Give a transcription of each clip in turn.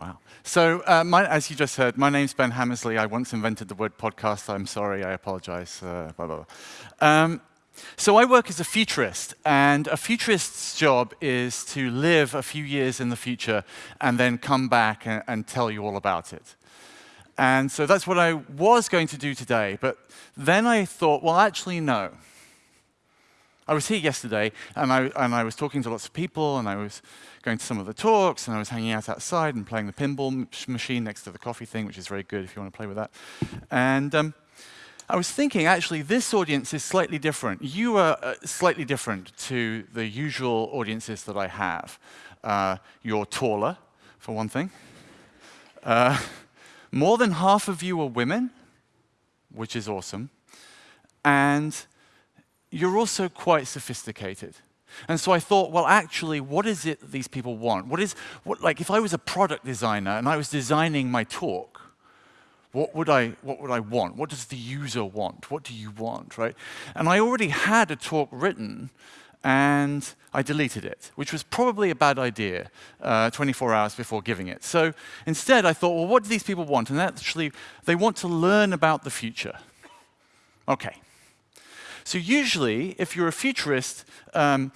Wow. So, uh, my, as you just heard, my name's Ben Hammersley. I once invented the word podcast. I'm sorry. I apologize. Uh, blah, blah, blah. Um, so I work as a futurist, and a futurist's job is to live a few years in the future and then come back and, and tell you all about it. And so that's what I was going to do today, but then I thought, well, actually, no. I was here yesterday, and I, and I was talking to lots of people, and I was going to some of the talks, and I was hanging out outside and playing the pinball machine next to the coffee thing, which is very good if you want to play with that. And um, I was thinking, actually, this audience is slightly different. You are uh, slightly different to the usual audiences that I have. Uh, you're taller, for one thing. Uh, more than half of you are women, which is awesome. And you're also quite sophisticated. And so I thought, well, actually, what is it that these people want? What is, what, like, if I was a product designer and I was designing my talk, what would, I, what would I want? What does the user want? What do you want, right? And I already had a talk written, and I deleted it, which was probably a bad idea uh, 24 hours before giving it. So instead, I thought, well, what do these people want? And actually, they want to learn about the future. OK. So usually, if you're a futurist, um,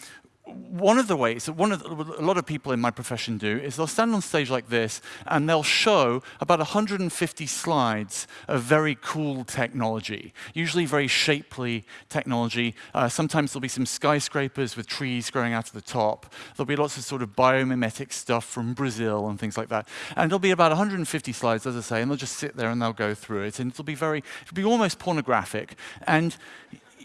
one of the ways that one of the, a lot of people in my profession do is they'll stand on stage like this and they'll show about 150 slides of very cool technology, usually very shapely technology. Uh, sometimes there'll be some skyscrapers with trees growing out of the top. There'll be lots of sort of biomimetic stuff from Brazil and things like that. And there'll be about 150 slides, as I say, and they'll just sit there and they'll go through it. And it'll be very, it'll be almost pornographic. And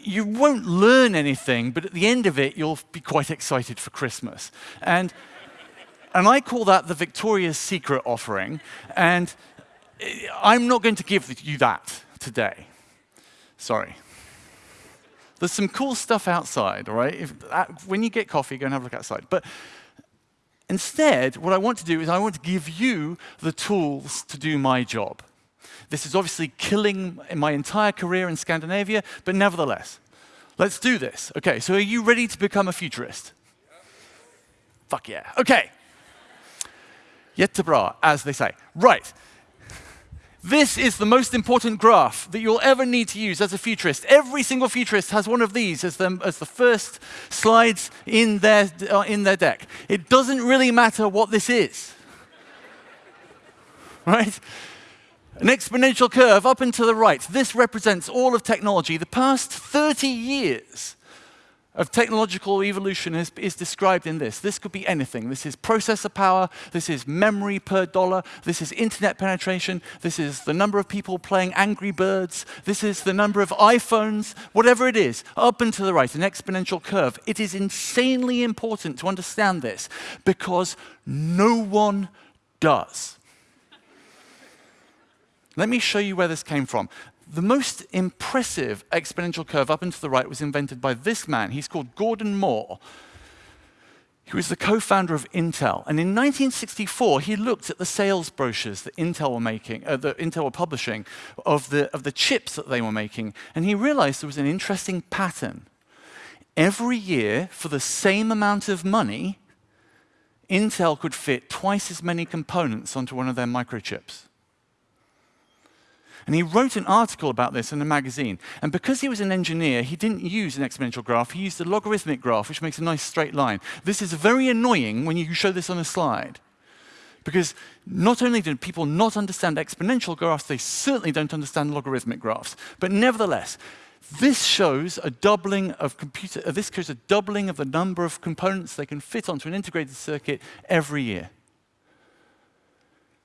you won't learn anything, but at the end of it, you'll be quite excited for Christmas. And, and I call that the Victoria's Secret offering. And I'm not going to give you that today. Sorry. There's some cool stuff outside, all right? If, uh, when you get coffee, go and have a look outside. But instead, what I want to do is I want to give you the tools to do my job. This is obviously killing my entire career in Scandinavia, but nevertheless, let's do this. Okay, so are you ready to become a futurist? Yeah. Fuck yeah. Okay. Jättebra, as they say. Right. This is the most important graph that you'll ever need to use as a futurist. Every single futurist has one of these as, them, as the first slides in their, uh, in their deck. It doesn't really matter what this is. right? An exponential curve up and to the right. This represents all of technology. The past 30 years of technological evolution is, is, described in this. This could be anything. This is processor power, this is memory per dollar, this is internet penetration, this is the number of people playing Angry Birds, this is the number of iPhones, whatever it is, up and to the right, an exponential curve. It is insanely important to understand this because no one does. Let me show you where this came from. The most impressive exponential curve up and to the right was invented by this man. He's called Gordon Moore. He was the co-founder of Intel. And in 1964, he looked at the sales brochures that Intel were making, uh, that Intel were publishing of the, of the chips that they were making. And he realized there was an interesting pattern. Every year, for the same amount of money, Intel could fit twice as many components onto one of their microchips. And he wrote an article about this in a magazine. And because he was an engineer, he didn't use an exponential graph. He used a logarithmic graph, which makes a nice straight line. This is very annoying when you show this on a slide. Because not only do people not understand exponential graphs, they certainly don't understand logarithmic graphs. But nevertheless, this shows a doubling of computer, uh, this shows a doubling of the number of components they can fit onto an integrated circuit every year.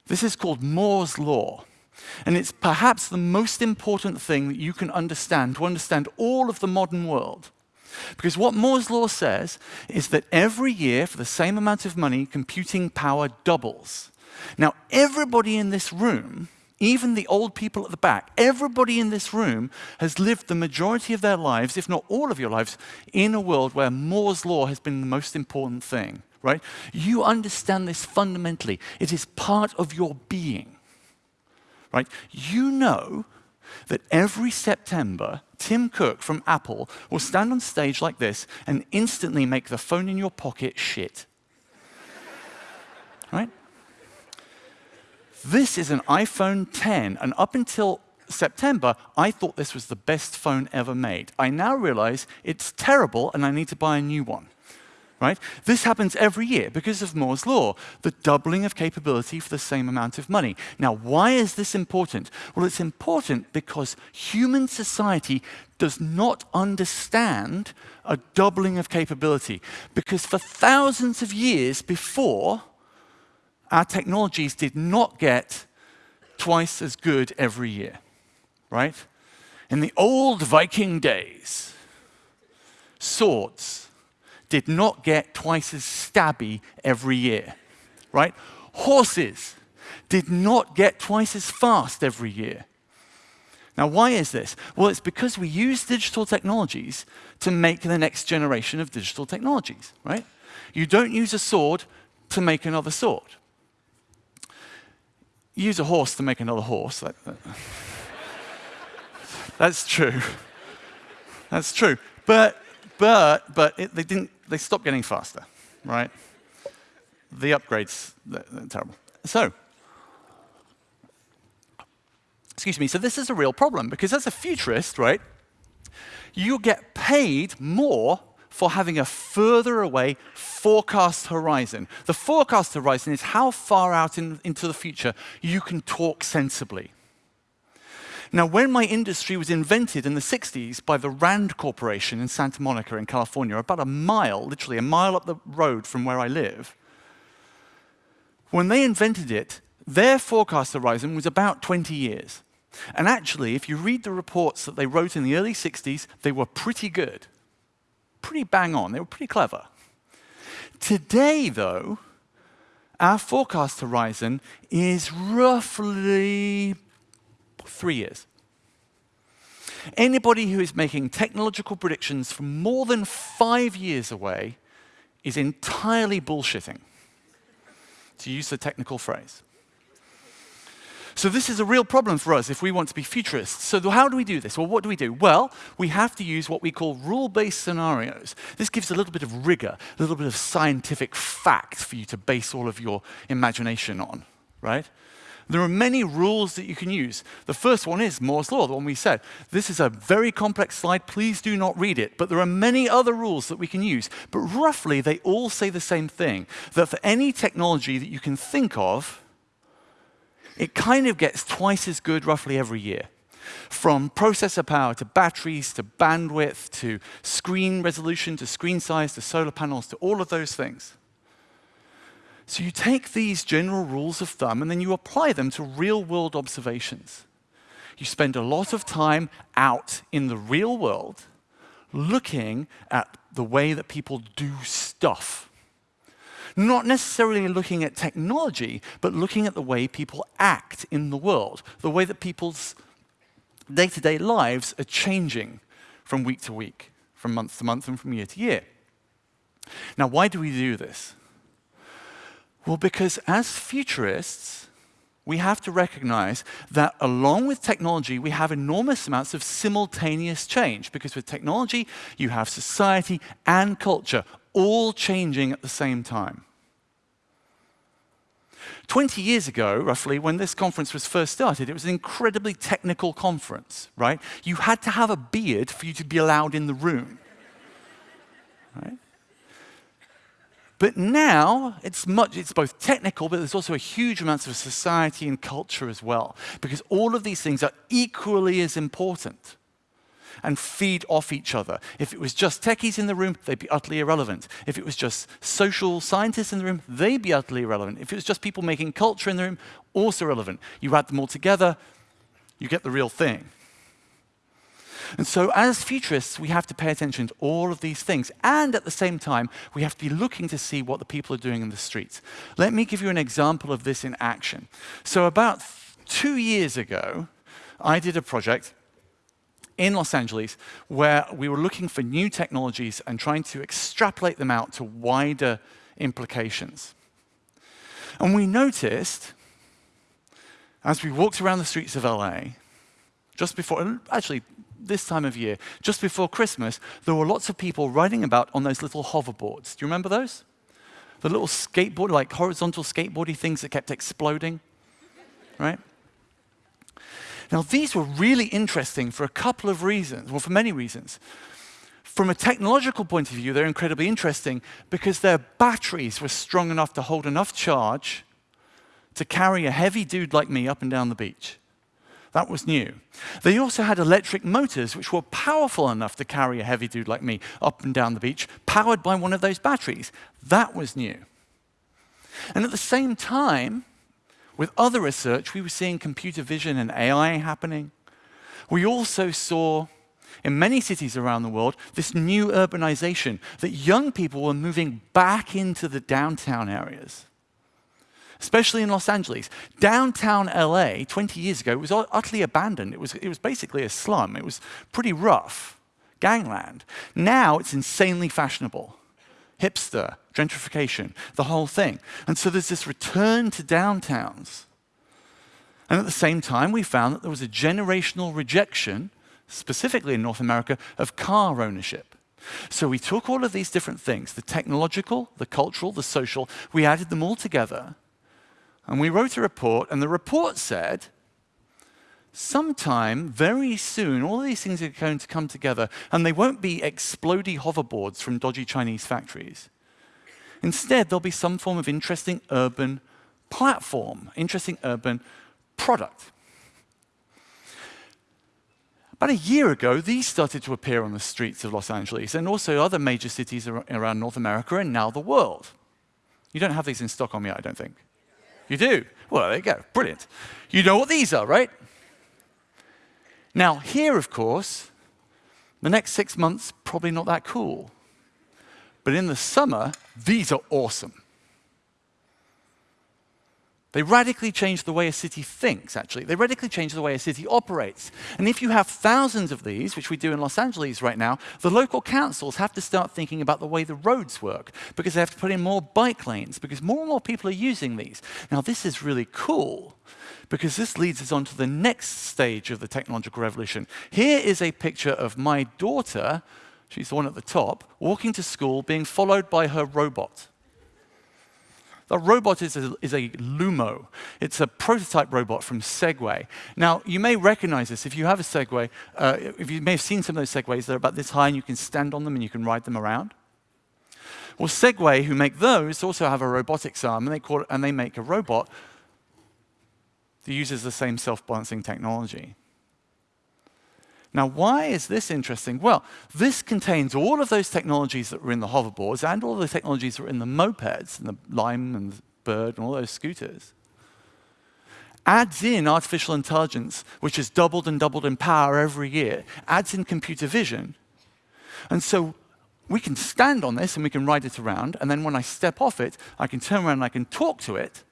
This is called Moore's law. And it's perhaps the most important thing that you can understand to understand all of the modern world. Because what Moore's law says is that every year, for the same amount of money, computing power doubles. Now, everybody in this room, even the old people at the back, everybody in this room has lived the majority of their lives, if not all of your lives, in a world where Moore's law has been the most important thing, right? You understand this fundamentally. It is part of your being right? You know that every September, Tim Cook from Apple will stand on stage like this and instantly make the phone in your pocket shit. right? This is an iPhone 10, and up until September, I thought this was the best phone ever made. I now realize it's terrible and I need to buy a new one. Right? This happens every year because of Moore's law, the doubling of capability for the same amount of money. Now, why is this important? Well, it's important because human society does not understand a doubling of capability. Because for thousands of years before, our technologies did not get twice as good every year right? In the old Viking days, swords did not get twice as stabby every year, right? Horses did not get twice as fast every year. Now, why is this? Well, it's because we use digital technologies to make the next generation of digital technologies, right? You don't use a sword to make another sword. You use a horse to make another horse. That, that. That's true. That's true. But, but, but it, they didn't, they stopped getting faster, right? The upgrades, they're, they're terrible. So, excuse me, so this is a real problem because as a futurist, right, you get paid more for having a further away forecast horizon. The forecast horizon is how far out in, into the future you can talk sensibly. Now, when my industry was invented in the 60s by the Rand Corporation in Santa Monica in California, about a mile, literally a mile up the road from where I live, when they invented it, their forecast horizon was about 20 years. And actually, if you read the reports that they wrote in the early 60s, they were pretty good. Pretty bang on. They were pretty clever. Today, though, our forecast horizon is roughly three years. Anybody who is making technological predictions from more than five years away is entirely bullshitting, to use the technical phrase. So this is a real problem for us if we want to be futurists. So how do we do this? Well, what do we do? Well, we have to use what we call rule-based scenarios. This gives a little bit of rigor, a little bit of scientific fact for you to base all of your imagination on, right? There are many rules that you can use. The first one is Moore's Law, the one we said. This is a very complex slide. Please do not read it. But there are many other rules that we can use. But roughly, they all say the same thing, that for any technology that you can think of, it kind of gets twice as good roughly every year. From processor power to batteries to bandwidth to screen resolution to screen size to solar panels to all of those things. So you take these general rules of thumb and then you apply them to real-world observations. You spend a lot of time out in the real world looking at the way that people do stuff. Not necessarily looking at technology, but looking at the way people act in the world, the way that people's day-to-day -day lives are changing from week to week, from month to month, and from year to year. Now, why do we do this? Well, because as futurists, we have to recognize that along with technology, we have enormous amounts of simultaneous change. Because with technology, you have society and culture all changing at the same time. 20 years ago, roughly, when this conference was first started, it was an incredibly technical conference, right? You had to have a beard for you to be allowed in the room, right? But now, it's, much, it's both technical, but there's also a huge amount of society and culture as well, because all of these things are equally as important and feed off each other. If it was just techies in the room, they'd be utterly irrelevant. If it was just social scientists in the room, they'd be utterly irrelevant. If it was just people making culture in the room, also relevant. You add them all together, you get the real thing. And so as futurists, we have to pay attention to all of these things. And at the same time, we have to be looking to see what the people are doing in the streets. Let me give you an example of this in action. So about two years ago, I did a project in Los Angeles where we were looking for new technologies and trying to extrapolate them out to wider implications. And we noticed, as we walked around the streets of LA, just before, actually this time of year, just before Christmas, there were lots of people riding about on those little hoverboards. Do you remember those? The little skateboard, like horizontal skateboardy things that kept exploding. right? Now, these were really interesting for a couple of reasons, well, for many reasons. From a technological point of view, they're incredibly interesting because their batteries were strong enough to hold enough charge to carry a heavy dude like me up and down the beach. That was new. They also had electric motors which were powerful enough to carry a heavy dude like me up and down the beach, powered by one of those batteries. That was new. And at the same time, with other research, we were seeing computer vision and AI happening. We also saw, in many cities around the world, this new urbanization, that young people were moving back into the downtown areas especially in Los Angeles. Downtown LA 20 years ago was utterly abandoned. It was, it was basically a slum. It was pretty rough, gangland. Now it's insanely fashionable. Hipster, gentrification, the whole thing. And so there's this return to downtowns. And at the same time, we found that there was a generational rejection, specifically in North America, of car ownership. So we took all of these different things, the technological, the cultural, the social, we added them all together, and we wrote a report, and the report said, sometime, very soon, all these things are going to come together, and they won't be explodey hoverboards from dodgy Chinese factories. Instead, there'll be some form of interesting urban platform, interesting urban product. About a year ago, these started to appear on the streets of Los Angeles and also other major cities around North America and now the world. You don't have these in Stockholm yet, I don't think. You do? Well, there you go. Brilliant. You know what these are, right? Now, here, of course, the next six months, probably not that cool. But in the summer, these are awesome. They radically change the way a city thinks, actually. They radically change the way a city operates. And if you have thousands of these, which we do in Los Angeles right now, the local councils have to start thinking about the way the roads work because they have to put in more bike lanes because more and more people are using these. Now, this is really cool because this leads us on to the next stage of the technological revolution. Here is a picture of my daughter, she's the one at the top, walking to school, being followed by her robot. The robot is a, is a Loomo. It's a prototype robot from Segway. Now, you may recognize this. If you have a Segway, uh, if you may have seen some of those Segways, they're about this high and you can stand on them and you can ride them around. Well, Segway, who make those, also have a robotics arm, and they, call it, and they make a robot that uses the same self-balancing technology. Now, why is this interesting? Well, this contains all of those technologies that were in the hoverboards and all the technologies that were in the mopeds and the Lime and the Bird and all those scooters. Adds in artificial intelligence, which has doubled and doubled in power every year, adds in computer vision. And so we can stand on this and we can ride it around, and then when I step off it, I can turn around and I can talk to it,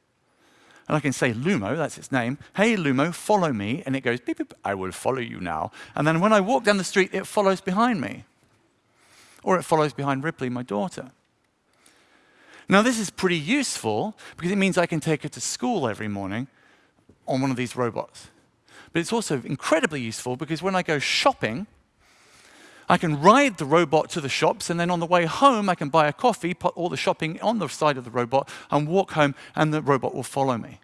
and I can say Loomo, that's its name, hey Loomo, follow me, and it goes beep, beep, I will follow you now. And then when I walk down the street, it follows behind me. Or it follows behind Ripley, my daughter. Now this is pretty useful because it means I can take her to school every morning on one of these robots. But it's also incredibly useful because when I go shopping, I can ride the robot to the shops, and then on the way home, I can buy a coffee, put all the shopping on the side of the robot, and walk home, and the robot will follow me.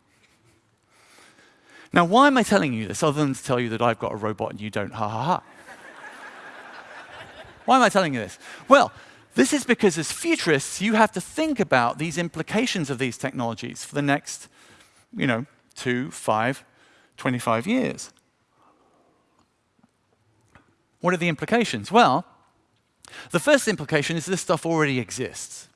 Now, why am I telling you this other than to tell you that I've got a robot and you don't? Ha ha ha. why am I telling you this? Well, this is because as futurists, you have to think about these implications of these technologies for the next, you know, two, five, 25 years. What are the implications? Well, the first implication is this stuff already exists.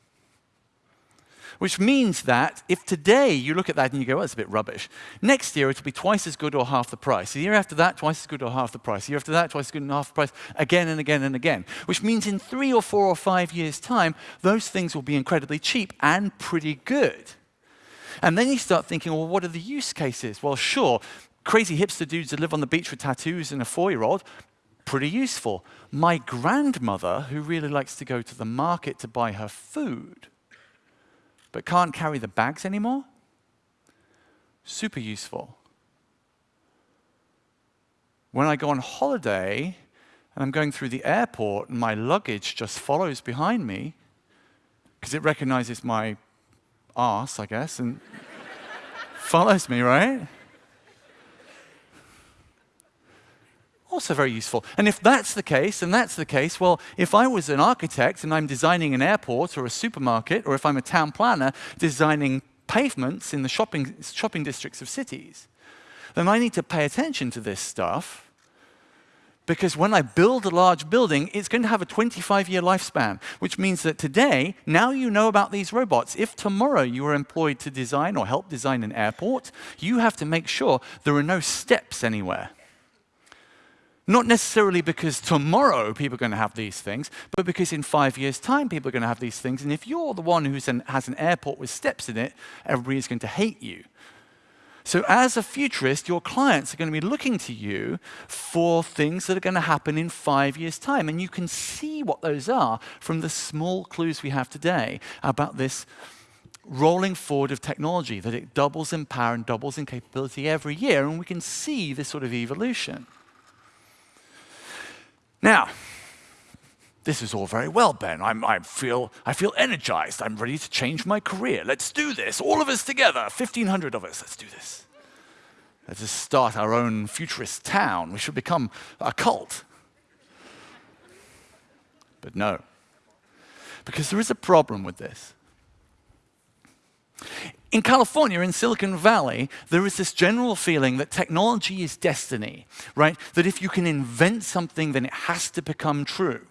Which means that if today you look at that and you go, oh, it's a bit rubbish, next year it'll be twice as good or half the price. The year after that, twice as good or half the price. The year after that, twice as good and half the price, again and again and again. Which means in three or four or five years' time, those things will be incredibly cheap and pretty good. And then you start thinking, well, what are the use cases? Well, sure, crazy hipster dudes that live on the beach with tattoos and a four-year-old, pretty useful. My grandmother, who really likes to go to the market to buy her food, but can't carry the bags anymore, super useful. When I go on holiday and I'm going through the airport and my luggage just follows behind me, because it recognizes my ass, I guess, and follows me, right? Also very useful. And if that's the case, and that's the case, well, if I was an architect and I'm designing an airport or a supermarket, or if I'm a town planner designing pavements in the shopping, shopping districts of cities, then I need to pay attention to this stuff because when I build a large building, it's going to have a 25-year lifespan, which means that today, now you know about these robots. If tomorrow you are employed to design or help design an airport, you have to make sure there are no steps anywhere. Not necessarily because tomorrow people are going to have these things, but because in five years' time people are going to have these things. And if you're the one who has an airport with steps in it, everybody is going to hate you. So as a futurist, your clients are going to be looking to you for things that are going to happen in five years' time. And you can see what those are from the small clues we have today about this rolling forward of technology, that it doubles in power and doubles in capability every year. And we can see this sort of evolution. Now, this is all very well, Ben. I'm, I, feel, I feel energized. I'm ready to change my career. Let's do this. All of us together, 1,500 of us. Let's do this. Let's just start our own futurist town. We should become a cult. But no, because there is a problem with this. In California, in Silicon Valley, there is this general feeling that technology is destiny, right? That if you can invent something, then it has to become true.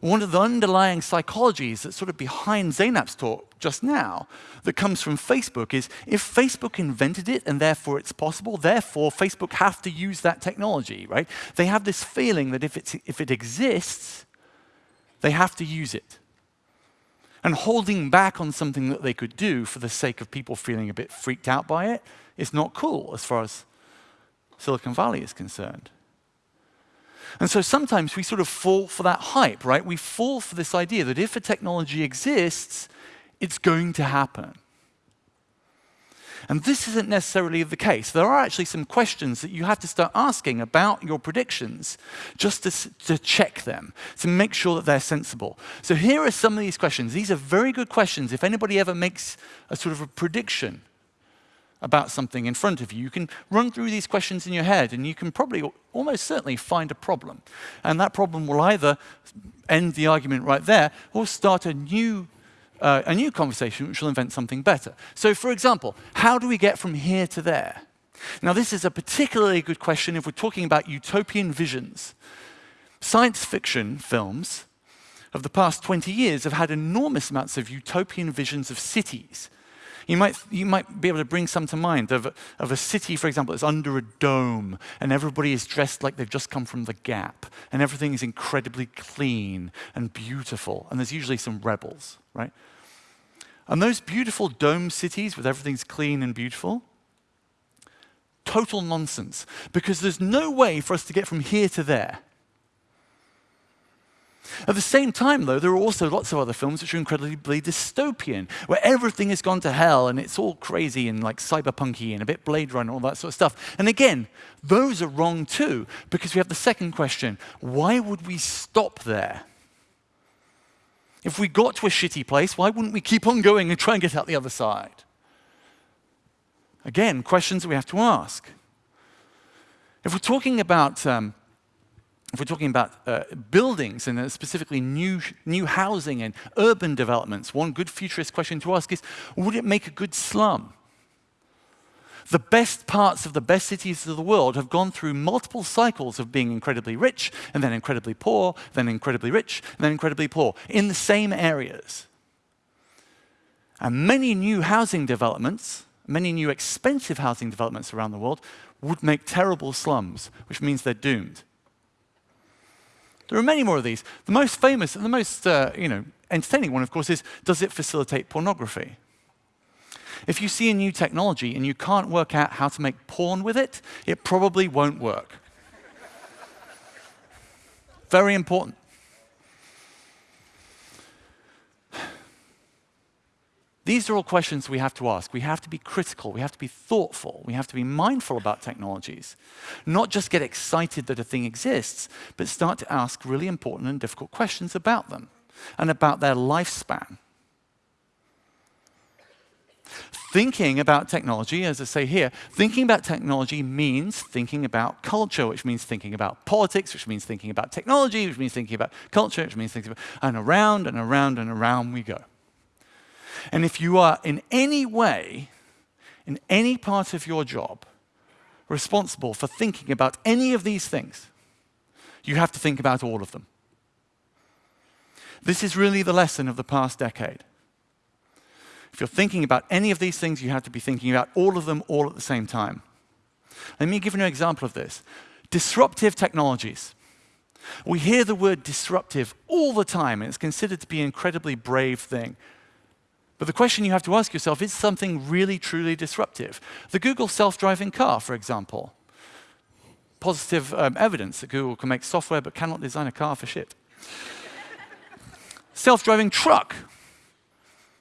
One of the underlying psychologies that's sort of behind Zainab's talk just now that comes from Facebook is if Facebook invented it and therefore it's possible, therefore Facebook have to use that technology, right? They have this feeling that if, it's, if it exists, they have to use it. And holding back on something that they could do for the sake of people feeling a bit freaked out by it is not cool as far as Silicon Valley is concerned. And so sometimes we sort of fall for that hype, right? We fall for this idea that if a technology exists, it's going to happen. And this isn't necessarily the case. There are actually some questions that you have to start asking about your predictions just to, to, check them, to make sure that they're sensible. So here are some of these questions. These are very good questions. If anybody ever makes a sort of a prediction about something in front of you, you can run through these questions in your head and you can probably almost certainly find a problem. And that problem will either end the argument right there or start a new, uh, a new conversation which will invent something better. So for example, how do we get from here to there? Now this is a particularly good question if we're talking about utopian visions. Science fiction films of the past 20 years have had enormous amounts of utopian visions of cities you might, you might be able to bring some to mind of of a city, for example, that's under a dome, and everybody is dressed like they've just come from the Gap, and everything is incredibly clean and beautiful, and there's usually some rebels, right? And those beautiful dome cities with everything's clean and beautiful, total nonsense, because there's no way for us to get from here to there. At the same time, though, there are also lots of other films which are incredibly dystopian, where everything has gone to hell and it's all crazy and like cyberpunky and a bit Blade Runner and all that sort of stuff. And again, those are wrong too, because we have the second question, why would we stop there? If we got to a shitty place, why wouldn't we keep on going and try and get out the other side? Again, questions that we have to ask. If we're talking about um, if we're talking about uh, buildings and uh, specifically new, new housing and urban developments, one good futurist question to ask is, would it make a good slum? The best parts of the best cities of the world have gone through multiple cycles of being incredibly rich, and then incredibly poor, then incredibly rich, and then incredibly poor, in the same areas. And many new housing developments, many new expensive housing developments around the world, would make terrible slums, which means they're doomed. There are many more of these. The most famous and the most uh, you know, entertaining one, of course, is does it facilitate pornography? If you see a new technology and you can't work out how to make porn with it, it probably won't work. Very important. These are all questions we have to ask. We have to be critical. We have to be thoughtful. We have to be mindful about technologies. Not just get excited that a thing exists, but start to ask really important and difficult questions about them and about their lifespan. Thinking about technology, as I say here, thinking about technology means thinking about culture, which means thinking about politics, which means thinking about technology, which means thinking about culture, which means thinking about, and around and around and around we go. And if you are in any way, in any part of your job, responsible for thinking about any of these things, you have to think about all of them. This is really the lesson of the past decade. If you're thinking about any of these things, you have to be thinking about all of them all at the same time. Let me give you an example of this. Disruptive technologies. We hear the word disruptive all the time, and it's considered to be an incredibly brave thing. But the question you have to ask yourself is something really, truly disruptive? The Google self-driving car, for example. Positive um, evidence that Google can make software but cannot design a car for shit. self-driving truck,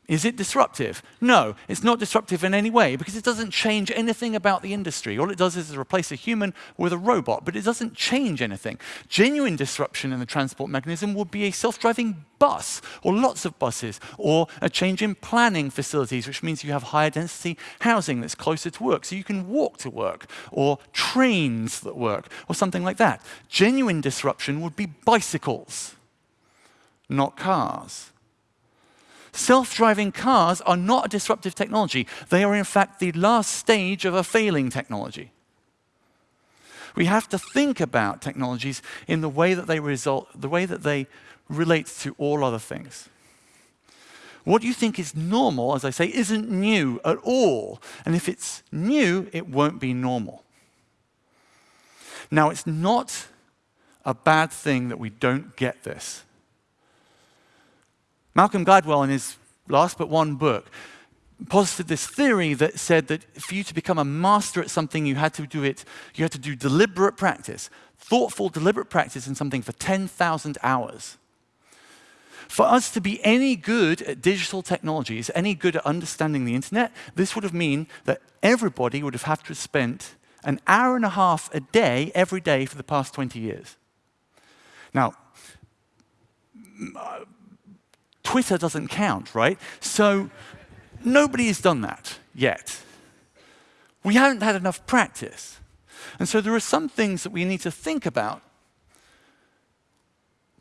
is it disruptive? No, it's not disruptive in any way because it doesn't change anything about the industry. All it does is replace a human with a robot, but it doesn't change anything. Genuine disruption in the transport mechanism would be a self-driving bus, or lots of buses, or a change in planning facilities, which means you have higher density housing that's closer to work, so you can walk to work, or trains that work, or something like that. Genuine disruption would be bicycles, not cars. Self-driving cars are not a disruptive technology. They are, in fact, the last stage of a failing technology. We have to think about technologies in the way that they result, the way that they relate to all other things. What you think is normal, as I say, isn't new at all. And if it's new, it won't be normal. Now, it's not a bad thing that we don't get this. Malcolm Gladwell, in his last but one book, posited this theory that said that for you to become a master at something, you had to do it, you had to do deliberate practice, thoughtful, deliberate practice in something for 10,000 hours. For us to be any good at digital technologies, any good at understanding the internet, this would have mean that everybody would have had to have spent an hour and a half a day every day for the past 20 years. Now, uh, Twitter doesn't count, right? So nobody has done that yet. We haven't had enough practice. And so there are some things that we need to think about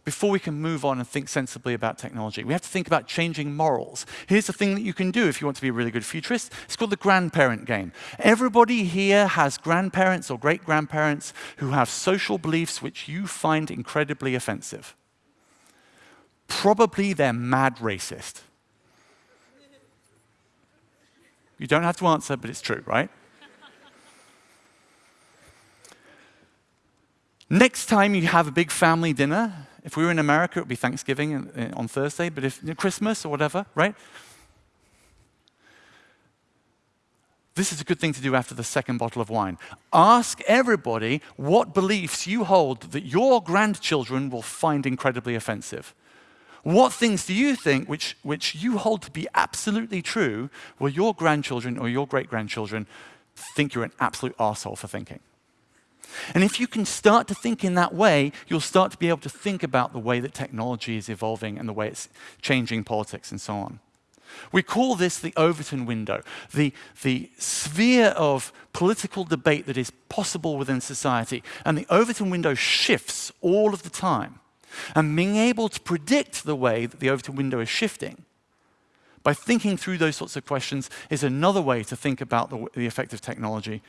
before we can move on and think sensibly about technology. We have to think about changing morals. Here's the thing that you can do if you want to be a really good futurist. It's called the grandparent game. Everybody here has grandparents or great-grandparents who have social beliefs which you find incredibly offensive probably they're mad racist. You don't have to answer, but it's true, right? Next time you have a big family dinner, if we were in America, it would be Thanksgiving uh, on Thursday, but if Christmas or whatever, right? This is a good thing to do after the second bottle of wine. Ask everybody what beliefs you hold that your grandchildren will find incredibly offensive. What things do you think which, which you hold to be absolutely true will your grandchildren or your great-grandchildren think you're an absolute asshole for thinking? And if you can start to think in that way, you'll start to be able to think about the way that technology is evolving and the way it's changing politics and so on. We call this the Overton window, the, the sphere of political debate that is possible within society. And the Overton window shifts all of the time. And being able to predict the way that the Overton window is shifting by thinking through those sorts of questions is another way to think about the, the effect of technology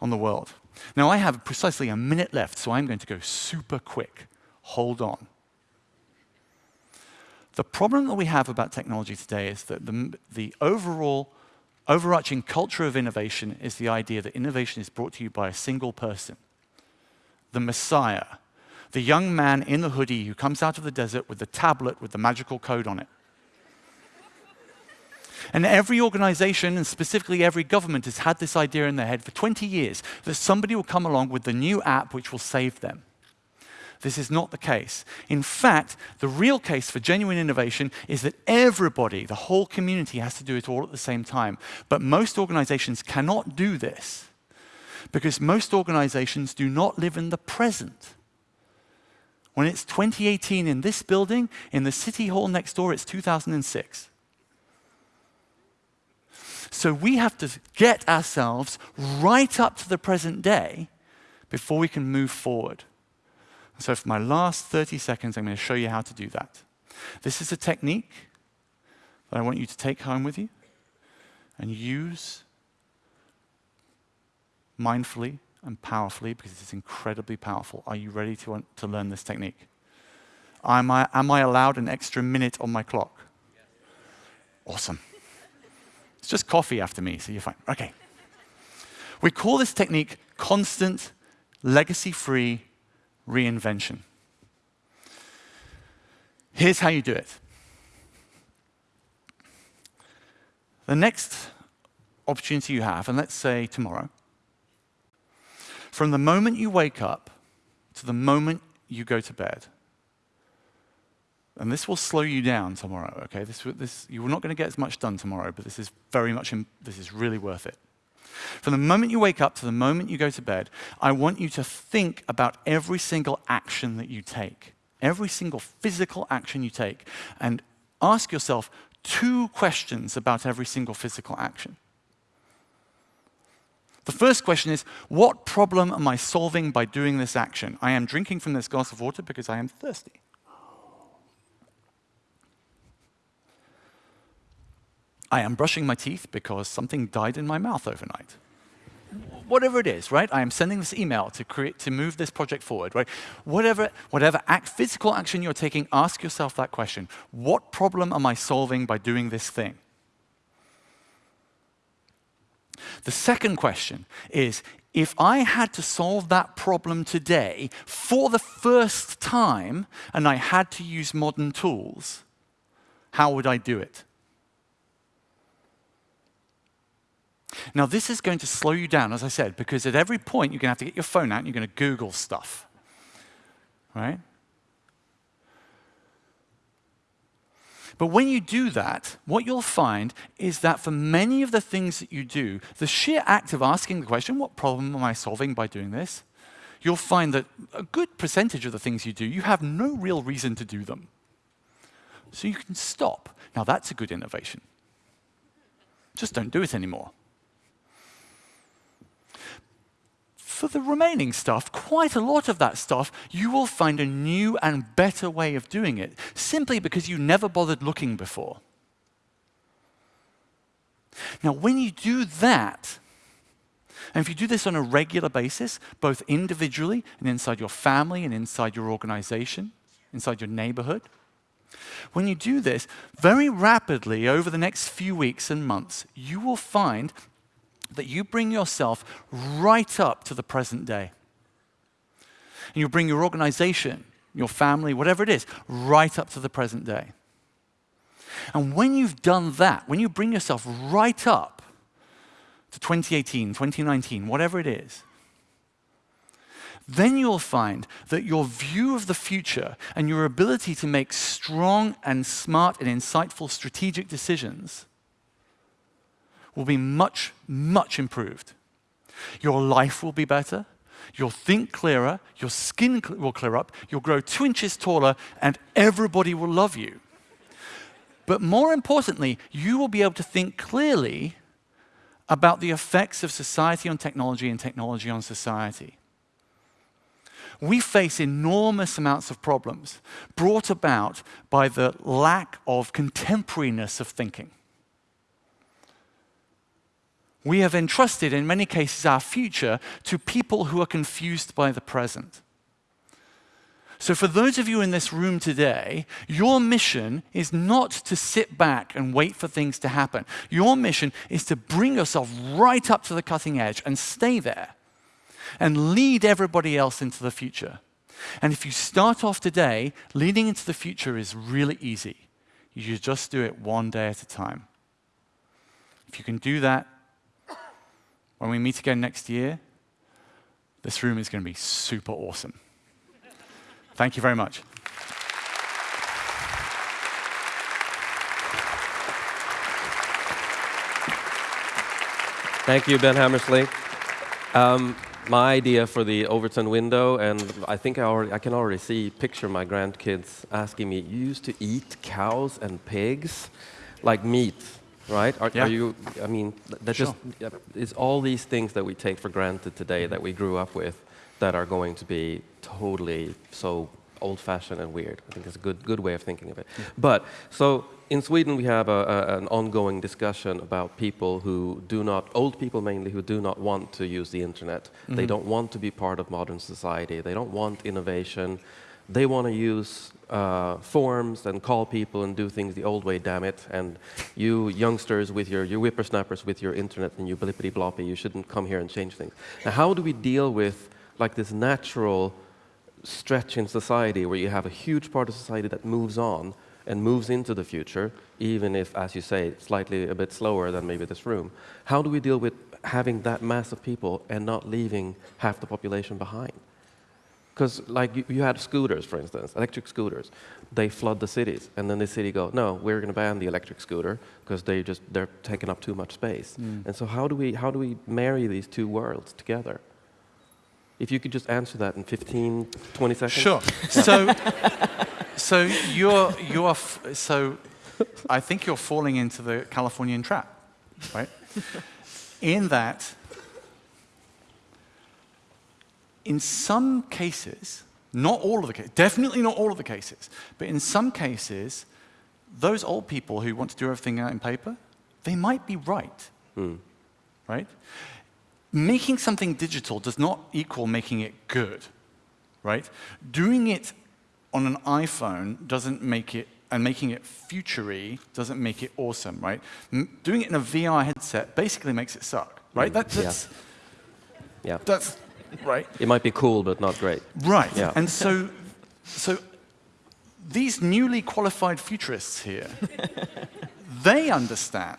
on the world. Now, I have precisely a minute left, so I'm going to go super quick. Hold on. The problem that we have about technology today is that the, the overall overarching culture of innovation is the idea that innovation is brought to you by a single person, the Messiah, the young man in the hoodie who comes out of the desert with the tablet with the magical code on it. And every organization, and specifically every government, has had this idea in their head for 20 years that somebody will come along with the new app which will save them. This is not the case. In fact, the real case for genuine innovation is that everybody, the whole community, has to do it all at the same time. But most organizations cannot do this because most organizations do not live in the present. When it's 2018 in this building, in the city hall next door, it's 2006. So we have to get ourselves right up to the present day before we can move forward. So for my last 30 seconds, I'm going to show you how to do that. This is a technique that I want you to take home with you and use mindfully and powerfully because it's incredibly powerful. Are you ready to, to learn this technique? Am I, am I allowed an extra minute on my clock? Awesome. It's just coffee after me, so you're fine. Okay. We call this technique constant, legacy-free reinvention. Here's how you do it. The next opportunity you have, and let's say tomorrow, from the moment you wake up to the moment you go to bed, and this will slow you down tomorrow, okay? This, this, you're not going to get as much done tomorrow, but this is very much, this is really worth it. From the moment you wake up to the moment you go to bed, I want you to think about every single action that you take, every single physical action you take, and ask yourself two questions about every single physical action. The first question is, what problem am I solving by doing this action? I am drinking from this glass of water because I am thirsty. I am brushing my teeth because something died in my mouth overnight. Whatever it is, right? I am sending this email to create to move this project forward, right? Whatever, whatever act, physical action you're taking, ask yourself that question. What problem am I solving by doing this thing? The second question is, if I had to solve that problem today for the first time and I had to use modern tools, how would I do it? Now, this is going to slow you down, as I said, because at every point you're going to have to get your phone out and you're going to Google stuff. Right? But when you do that, what you'll find is that for many of the things that you do, the sheer act of asking the question, what problem am I solving by doing this? You'll find that a good percentage of the things you do, you have no real reason to do them. So you can stop. Now that's a good innovation. Just don't do it anymore. For the remaining stuff, quite a lot of that stuff, you will find a new and better way of doing it, simply because you never bothered looking before. Now, when you do that, and if you do this on a regular basis, both individually and inside your family and inside your organization, inside your neighborhood, when you do this, very rapidly over the next few weeks and months, you will find that you bring yourself right up to the present day. And you bring your organization, your family, whatever it is, right up to the present day. And when you've done that, when you bring yourself right up to 2018, 2019, whatever it is, then you'll find that your view of the future and your ability to make strong and smart and insightful strategic decisions will be much, much improved. Your life will be better, you'll think clearer, your skin will clear up, you'll grow two inches taller, and everybody will love you. But more importantly, you will be able to think clearly about the effects of society on technology and technology on society. We face enormous amounts of problems brought about by the lack of contemporariness of thinking we have entrusted, in many cases, our future to people who are confused by the present. So, for those of you in this room today, your mission is not to sit back and wait for things to happen. Your mission is to bring yourself right up to the cutting edge and stay there and lead everybody else into the future. And if you start off today, leading into the future is really easy. You just do it one day at a time. If you can do that, when we meet again next year, this room is going to be super awesome. Thank you very much. Thank you, Ben Hammersley. Um, my idea for the Overton window, and I think I, already, I can already see, picture my grandkids asking me, you used to eat cows and pigs like meat. Right? Are, Yeah. are you? I mean, that Sure. just yeah, it's all these things that we take for granted today that we grew up with that are going to be totally so old-fashioned and weird. I think it's a good good way of thinking of it. But so in Sweden we have a, a, an ongoing discussion about people who do not, old people mainly, who do not want to use the internet. They mm-hmm. don't want to be part of modern society. They don't want innovation. They want to use uh, forms and call people and do things the old way, damn it. And you youngsters with your, you whippersnappers with your internet and your blippity bloppy, you shouldn't come here and change things. Now, how do we deal with like this natural stretch in society where you have a huge part of society that moves on and moves into the future, even if, as you say, slightly a bit slower than maybe this room. How do we deal with having that mass of people and not leaving half the population behind? Because like you, you had scooters, for instance, electric scooters. They flood the cities, and then the city go, no, we're going to ban the electric scooter because they just they're taking up too much space. Mm. And so how do we how do we marry these two worlds together? If you could just answer that in 15, 20 seconds. Sure. So, so you're you're f- so I think you're falling into the Californian trap, right? In that, in some cases, not all of the cases, definitely not all of the cases, but in some cases, those old people who want to do everything out in paper, they might be right, hmm. right? Making something digital does not equal making it good, right? Doing it on an iPhone doesn't make it, and making it futury doesn't make it awesome, right? M- doing it in a VR headset basically makes it suck, right? Hmm. That, yeah. that's, Yeah. that's right. It might be cool, but not great. Right. Yeah. And so, so these newly qualified futurists here, they understand,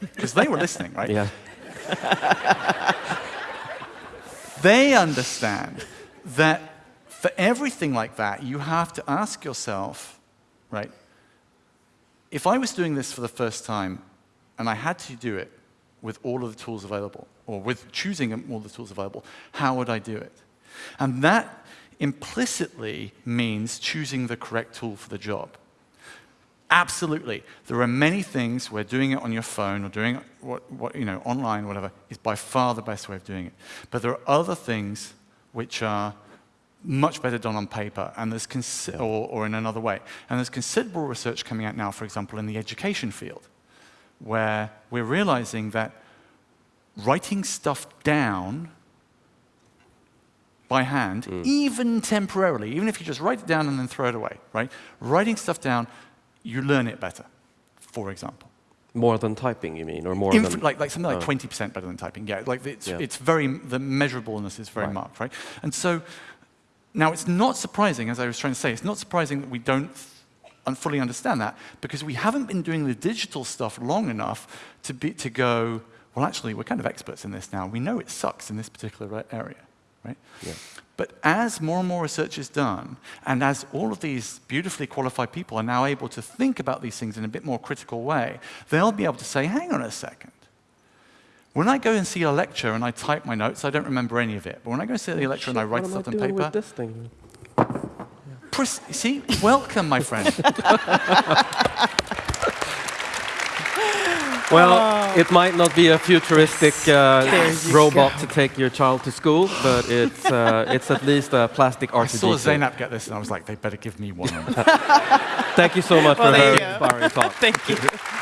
because they were listening, right? Yeah. They understand that for everything like that, you have to ask yourself, right? If I was doing this for the first time and I had to do it with all of the tools available, or with choosing all the tools available, how would I do it? And that implicitly means choosing the correct tool for the job. Absolutely. There are many things where doing it on your phone or doing it what, what, you know, online, whatever, is by far the best way of doing it. But there are other things which are much better done on paper and there's or, or in another way. And there's considerable research coming out now, for example, in the education field, where we're realizing that writing stuff down by hand, mm. even temporarily, even if you just write it down and then throw it away, right? Writing stuff down, you learn it better, for example. More than typing, you mean, or more Inf- than like, like something like Oh. 20% better than typing. Yeah, like it's, Yeah. it's very, the measurableness is very Right. marked, right? And so now it's not surprising, as I was trying to say, it's not surprising that we don't un- fully understand that because we haven't been doing the digital stuff long enough to, be, to go, well, actually, we're kind of experts in this now. We know it sucks in this particular area, right? Yeah. But as more and more research is done, and as all of these beautifully qualified people are now able to think about these things in a bit more critical way, they'll be able to say, hang on a second. When I go and see a lecture and I type my notes, I don't remember any of it. But when I go and see the lecture and I write stuff on paper, with this thing? pres- see, welcome, my friend. Well, it might not be a futuristic uh, There robot go. to take your child to school, but it's, uh, it's at least a plastic I saw R2D2. Zainab get this and I was like, they better give me one. Thank you so much Well, for a thank inspiring talk. Thank you.